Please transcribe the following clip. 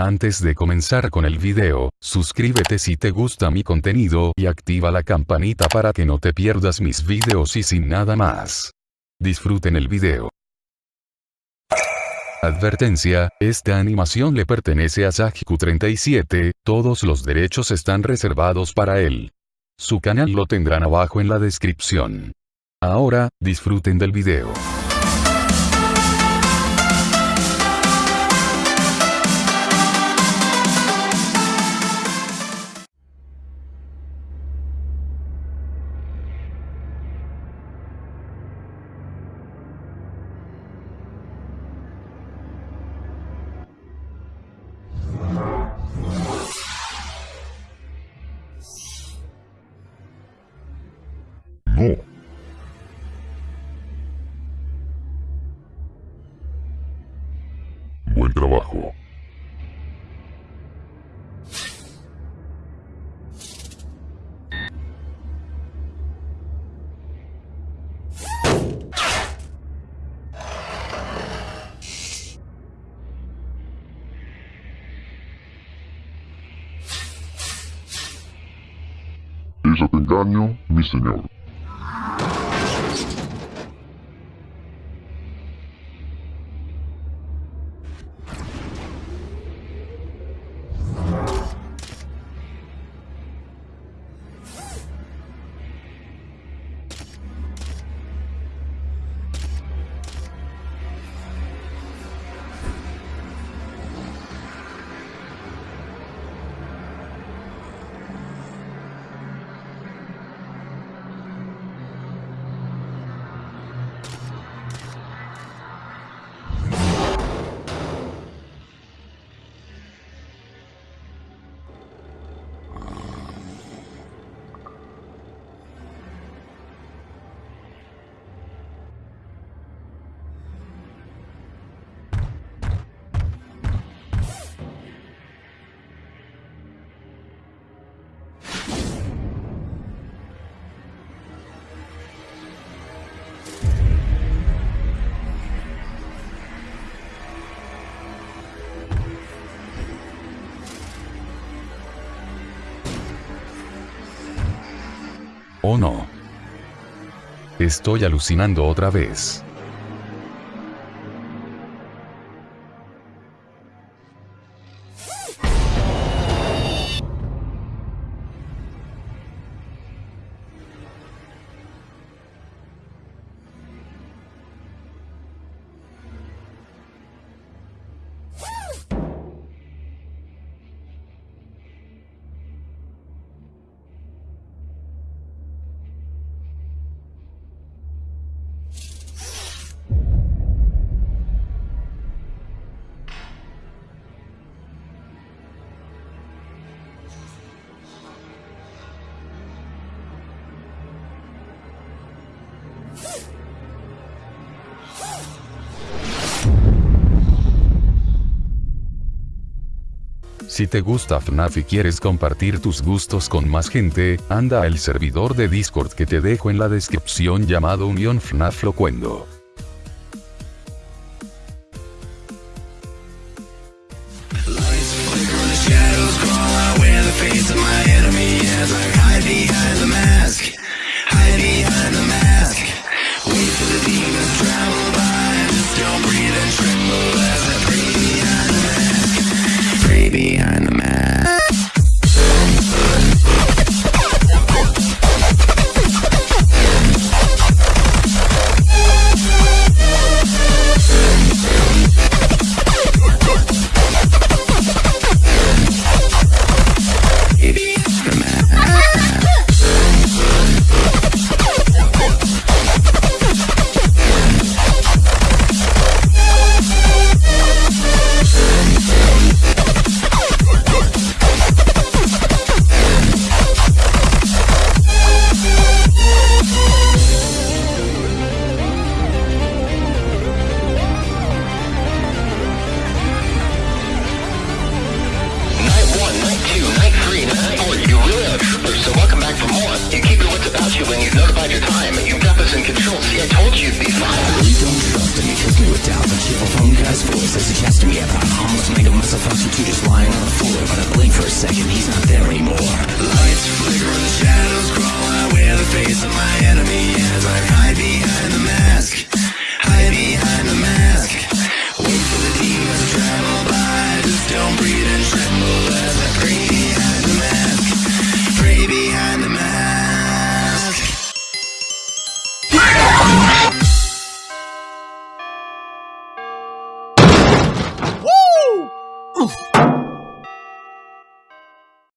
Antes de comenzar con el video, suscríbete si te gusta mi contenido y activa la campanita para que no te pierdas mis videos y sin nada más. Disfruten el video. Advertencia, esta animación le pertenece a Sajiku37, todos los derechos están reservados para él. Su canal lo tendrán abajo en la descripción. Ahora, disfruten del video. Trabajo. Ella te engaño, mi señor. ¿O no? Estoy alucinando otra vez. Si te gusta FNAF y quieres compartir tus gustos con más gente, anda al servidor de Discord que te dejo en la descripción llamado Unión FNAF Locuendo. When you've notified your time. You've got this in control. See, I told you you'd be fine. to me, fills me with doubt. The cheerful phone guy's voice says he me about almost make a mess of you just lying on the floor. But I blink for a second,